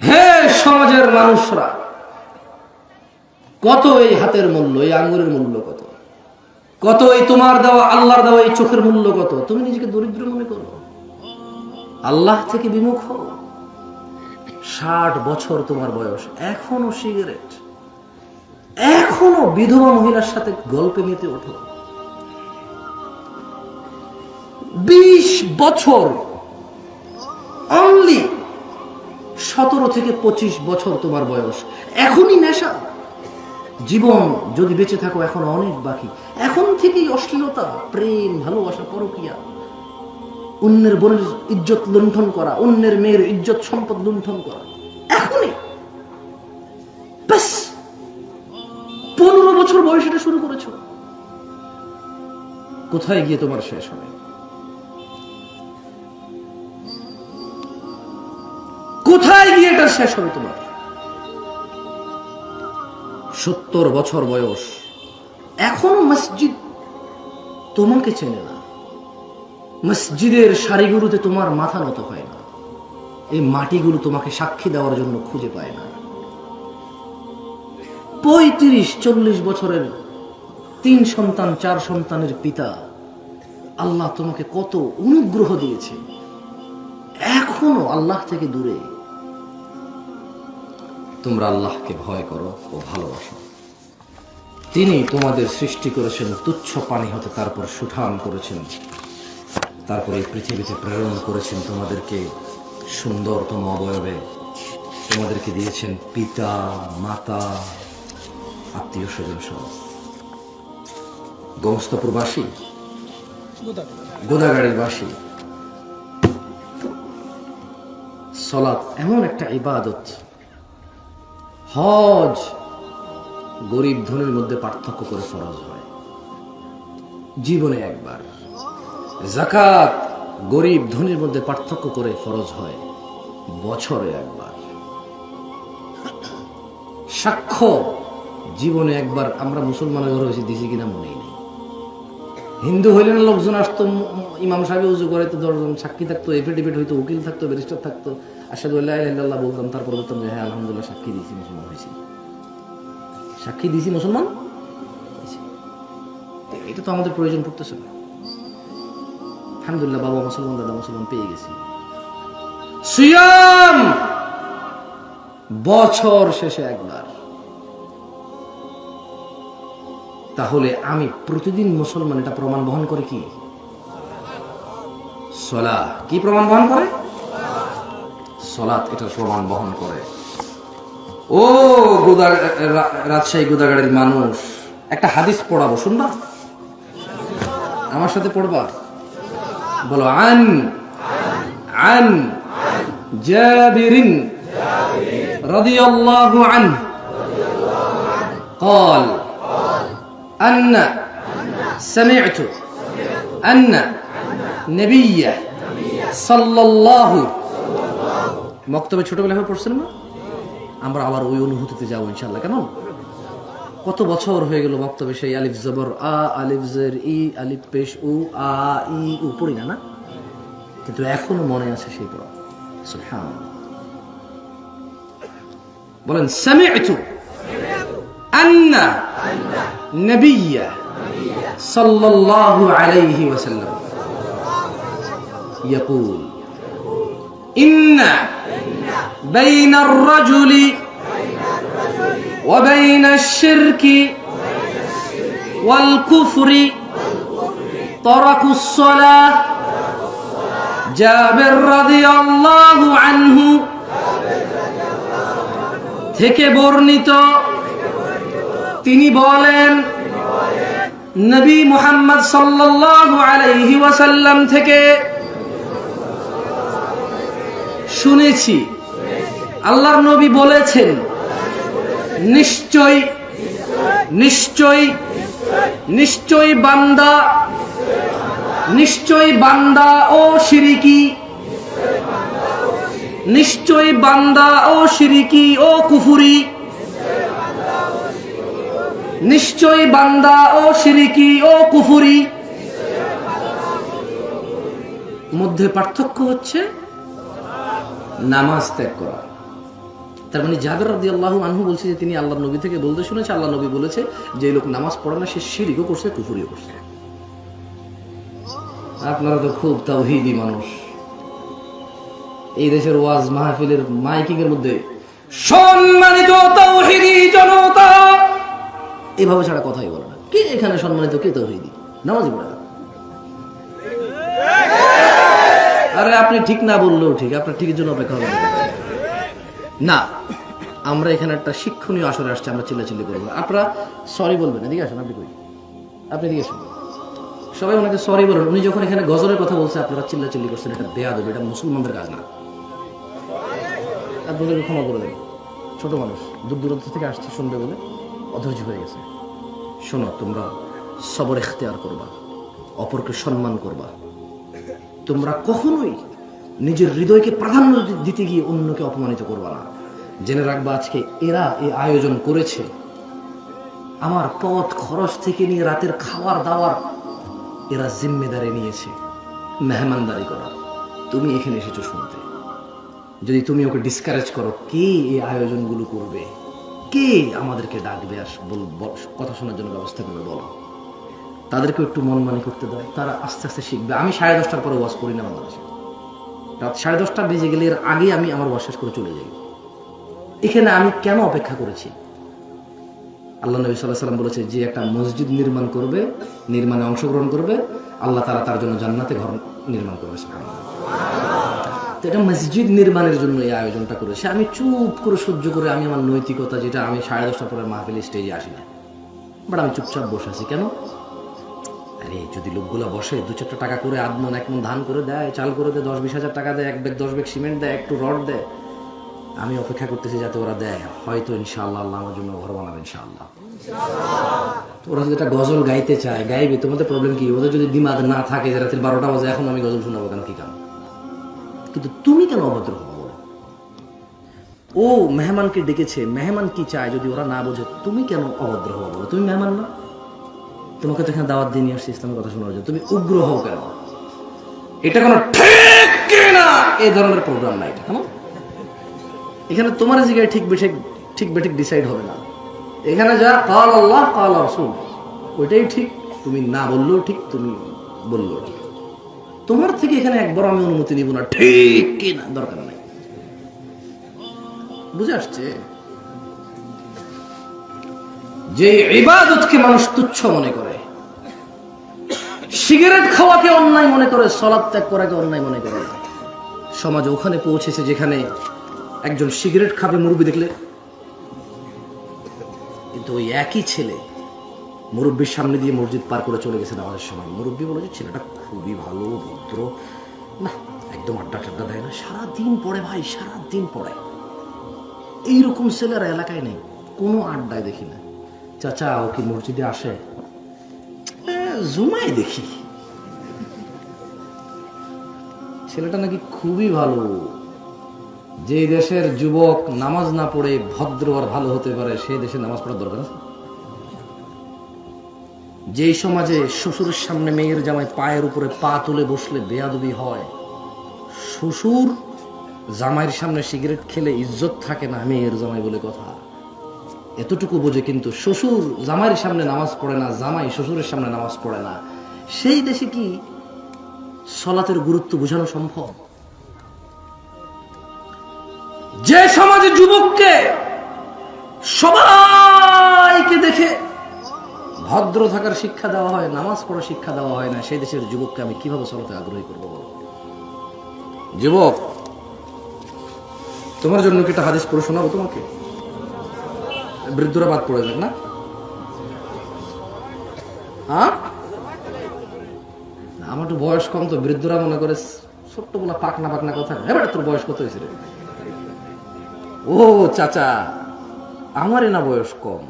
হে সমাজের মানুষরা, কত এই হাতের মূল্য, এই আঙ্গুরের মূল্য কত? কত এই তোমার দেওয়া, আল্লাহর দেওয়া এই চোখের মূল্য কত? তুমি নিজেকে দরিদ্র মনে করো। আল্লাহ থেকে বিমুখ ষাট বছর তোমার বয়স, এখনও সিগারেট। এখনও বিধবা মহিলার সাথে গল্পে মেতে ওঠো। বিশ বছর। অনলি সতেরো থেকে পঁচিশ বছর তোমার বয়স। এখনই নেশা। জীবন যদি বেঁচে থাকো, এখন অনেক বাকি। এখন থেকেই অশ্লীলতা, প্রেম, ভালোবাসা, পরকিয়া। অন্যের বোনের ইজ্জত লুণ্ঠন করা, অন্যের মেয়ের ইজ্জত সম্পদ লুণ্ঠন করা। এখনই। পনেরো বছর বয়স শুরু করেছ। কোথায় গিয়ে তোমার শেষ হবে? কোথায় গিয়ে এটা শেষ হবে তোমার? সত্তর বছর বয়স। এখনও মসজিদ তোমাকে চেনে না। মসজিদের সারিগুলোতে তোমার মাথা নত হয় না। এই মাটিগুলো তোমাকে সাক্ষী দেওয়ার জন্য খুঁজে পায় না। পঁয়ত্রিশ, চল্লিশ বছরের তিন সন্তান, চার সন্তানের পিতা আল্লাহ তোমাকে কত অনুগ্রহ দিয়েছে। এখনও আল্লাহ থেকে দূরে। তোমরা আল্লাহকে ভয় করো ও ভালোবাসো। তিনি তোমাদের সৃষ্টি করেছেন তুচ্ছ পানি হতে তারপর সুঠাম করেছেন। তারপরে এই পৃথিবীতে প্রেরণ করেছেন তোমাদেরকে সুন্দরতম অবয়বে। তোমাদেরকে দিয়েছেন পিতা, মাতা, আত্মীয় স্বজন সহ। গমস্তপুর বাসী গোদাগাড়ির বাসী সলাৎ এমন একটা ইবাদত হজ গরিব ধনীর মধ্যে পার্থক্য করে ফরজ হয়। জীবনে একবার জাকাত গরিব ধনীর মধ্যে পার্থক্য করে ফরজ হয়, বছরে একবার। সাক্ষ্য জীবনে একবার, আমরা মুসলমানের ঘরে হয়েছি দিছি কিনা মনেই নেই। হিন্দু হইলে না লোকজন আসতো, ইমাম সাহেব উজু করে, তো দশজন সাক্ষী থাকতো, এফিডেভিট হইতো, উকিল থাকতো, ব্যারিস্টার থাকতো বলতাম, তারপর বলতাম যে হ্যাঁ আলহামদুলিল্লাহ, সাক্ষী দিয়েছি মুসলমান হয়েছি। সাক্ষী দিয়েছি মুসলমান এটা তো আমাদের প্রয়োজন পড়তেছে না। আলহামদুলিল্লাহ, বাবা মুসলমান, দাদা মুসলমান পেয়ে গেছি। সিয়াম! বছর শেষে একবার। তাহলে আমি প্রতিদিন মুসলমান, এটা প্রমাণ বহন করে কি? সলা কি প্রমাণ বহন করে? সলাৎ এটা প্রমাণ বহন করে ও গোদা রা- রাজশাহী গোদাগাড়ির মানুষ একটা হাদিস পড়াবো শুনবা আমার সাথে পড়বা বলো আন আন জাবিরিন রাদিয়াল্লাহু আনহু قال أن سمعت أن نبي صلى الله মক্তবে হয়ে পড়ছেন না আমরা আবার ওই অনুভূতিতে যাব ইনশাল্লাহ কেমন? কত বছর হয়ে গেল মক্তবে সেই আলিফ জবর, আ, আলিফ জের, ই, আলিফ পেশ, উ, আ, ই, উ পড়ি না না? কিন্তু এখনও মনে আছে সেই পড়া। হ্যাঁ বলেন সামি'তু আন্না নবিয়্যা সাল্লাল্লাহু আলাইহি ওয়াসাল্লাম ইয়াকুল। إن بين الرجل وبين الشرك والكفر ترك الصلاة جابر رضي الله عنه থেকে বর্ণিত তিনি বলেন নবী মুহাম্মদ সাল্লাল্লাহু আলাইহি ওয়াসাল্লাম থেকে শুনেছি। আল্লাহর নবী বলেছেন, নিশ্চয় নিশ্চয় নিশ্চয় বান্দা নিশ্চয় বান্দা ও শিরিকি নিশ্চয় বান্দা ও শিরিকি ও কুফুরি, নিশ্চয় বান্দা ও শিরিকি ও কুফুরি। মধ্যে পার্থক্য হচ্ছে নামাজ ত্যাগ করা। তার মানে জাবের রাদি আল্লাহ আনহু বলছে যে তিনি আল্লাহ নবী থেকে বলতে শুনেছে আল্লাহ নবী বলেছে যে লোক নামাজ পড়ে না, সে শিরিকও করছে, কুফুরিও করছে। আপনারা তো খুব তাওহিদি মানুষ। এই দেশের ওয়াজ মাহফিলের মাইকিং এর মধ্যে সম্মানিত তাওহিদি জনতা, এভাবে ছাড়া কথাই বলে না। কে এখানে সম্মানিত, কে তৌহিদি নামাজ পড়ে আপনি ঠিক না বললেও ঠিক, আপনার ঠিকের জন্য অপেক্ষা হবে না। আমরা এখানে একটা শিক্ষণীয় আসরে আসছে, আমরা চিল্লাচিল্লি করব। আপনারা সরি বলবেন, এদিকে আসেন, আপনি কই? আপনি এদিকে আসুন। সবাই ওনাকে সরি বলেন। উনি যখন এখানে গজলের কথা বলছে, আপনারা চিল্লাচিল্লি করছেন, এটা বেয়া দেবে এটা মুসলমানদের কাজ না। আপনাদেরকে ক্ষমা করে দেবেন ছোট মানুষ, দূর দূরান্ত থেকে আসছে শুনবে বলে অধৈর্য হয়ে গেছে। শোনো, তোমরা সবর এখতিয়ার করবা, অপরকে সম্মান করবা। তোমরা কখনোই নিজের হৃদয়কে প্রাধান্য দিতে গিয়ে অন্যকে অপমানিত করবা না। জেনে রাখবা আজকে এরা এই আয়োজন করেছে। আমার পথ খরচ থেকে নিয়ে রাতের খাওয়ার দাওয়ার এরা জিম্মেদারি নিয়েছে। মেহমানদারি করা। তুমি এখানে এসেছ শুনতে। যদি তুমি ওকে ডিসকারেজ করো, কে এই আয়োজনগুলো করবে? কে আমাদেরকে ডাকবে? আর কথা শোনার জন্য ব্যবস্থা করবে, বলো। তাদেরকে একটু মন মানি করতে দেয়। তারা আস্তে আস্তে শিখবে। আমি সাড়ে দশটার পরে ওয়াশ করি না বাংলাদেশে। রাত সাড়ে দশটা বেজে গেলে এর আগে আমি আমার ওয়াশ শেষ করে চলে যাই। এখানে আমি কেন অপেক্ষা করেছি? আল্লাহ নবী সাল্লাহ সাল্লাম বলেছে, যে একটা মসজিদ নির্মাণ করবে, নির্মাণে অংশগ্রহণ করবে, আল্লাহ তারা তার জন্য জান্নাতে ঘর নির্মাণ করবে তো এটা মসজিদ নির্মাণের জন্য এই আয়োজনটা করেছে। আমি চুপ করে সহ্য করে আমি আমার নৈতিকতা, যেটা আমি সাড়ে দশটা পরে মাহফিল স্টেজে আসি না। বাট আমি চুপচাপ বসে আছি। কেন? আরে, যদি লোকগুলো বসে দু চারটা টাকা করে আধ মন এক মন ধান করে দেয়, চাল করে দেয়, দশ বিশ হাজার টাকা দেয়, এক ব্যাগ, দশ ব্যাগ সিমেন্ট দেয়, একটু রড দেয়, আমি অপেক্ষা করতেছি যাতে ওরা দেয়। হয়তো ইনশাআল্লাহ আল্লাহ আমার জন্য ঘর বানাবে ইনশাআল্লাহ। ওরা যদি একটা গজল গাইতে চায়, গাইবে তোমাদের প্রবলেম কি? ওদের যদি দিমাগ না থাকে যে রাতের বারোটা বাজে, এখন আমি গজল শোনাবো কেন? কি কাম কিন্তু তুমি কেন অভদ্র হব? ও মেহমানকে ডেকেছে, মেহমান কি চায় যদি ওরা না বোঝে, তুমি কেন অভদ্র হব বলো? তুমি মেহমান না? তোমাকে তো এখানে দাওয়াত দিয়ে নিয়ে আসছি ইসলামের কথা শোনার জন্য। তুমি উগ্র হও কেন? এটা কোনো ঠিক কিনা? এই ধরনের প্রোগ্রাম না এটা, কেমন? এখানে তোমার জায়গায় ঠিক বেঠিক ঠিক বেঠিক ডিসাইড হবে না। এখানে যা কাল আল্লাহ কাল রসুল, ওইটাই ঠিক। তুমি না বললেও ঠিক, তুমি বললেও ঠিক। তোমার থেকে এখানে একবার আমি অনুমতি নিব না। ঠিক কি না দরকার নাই। বুঝে আসছে? যে ইবাদতকে মানুষ তুচ্ছ মনে করে। সিগারেট খাওয়াকে অন্যায় মনে করে সলাপ ত্যাগ করাকে অন্যায় মনে করে। সমাজ ওখানে পৌঁছেছে যেখানে একজন সিগারেট খাবে মুরব্বী দেখলে। কিন্তু ওই একই ছেলে মুরব্বীর সামনে দিয়ে মসজিদ পার করে চলে গেছে নামাজের সময়। মুরব্বী বলে যে, ছেলেটা খুবই ভালো, ভদ্র। না, একদম আড্ডা টাড্ডা দেয় না। সারাদিন পড়ে ভাই, সারাদিন পড়ে। এইরকম ছেলেরা এলাকায় নেই। কোনো আড্ডায় দেখি না। চাচা ও কি মসজিদে আসে? এ, জুমায় দেখি। ছেলেটা নাকি খুবই ভালো। যে দেশের যুবক নামাজ না পড়ে ভদ্র আর ভালো হতে পারে সেই দেশে নামাজ পড়ার দরকার আছে? যেই সমাজে শ্বশুরের সামনে মেয়ের জামাই পায়ের উপরে পা তুলে বসলে বেয়াদবি হয় শ্বশুর জামাইয়ের সামনে সিগারেট খেলে ইজ্জত থাকে না মেয়ের জামাই বলে কথা। এতটুকু বোঝে কিন্তু শ্বশুর জামাইয়ের সামনে নামাজ পড়ে না, জামাই শ্বশুরের সামনে নামাজ পড়ে না। সেই দেশে কি সলাতের গুরুত্ব বোঝানো সম্ভব? যে সমাজে যুবককে সবাইকে দেখে ভদ্র থাকার শিক্ষা দেওয়া হয়, নামাজ পড়ার শিক্ষা দেওয়া হয় না, সেই দেশের যুবককে আমি কীভাবে চলাতে আগ্রহী করব বলো? যুবক, তোমার জন্য কি একটা হাদিস পড়ে শোনাবো তোমাকে? বৃদ্ধরা বাদ পড়ে যাক না। হ্যাঁ? আমার তো বয়স কম তো, বৃদ্ধরা মনে করে ছোট্ট বলা পাকনা পাকনা কথা। এবার তোর বয়স কত হয়েছে রে? ও, চাচা, আমারই না বয়স কম।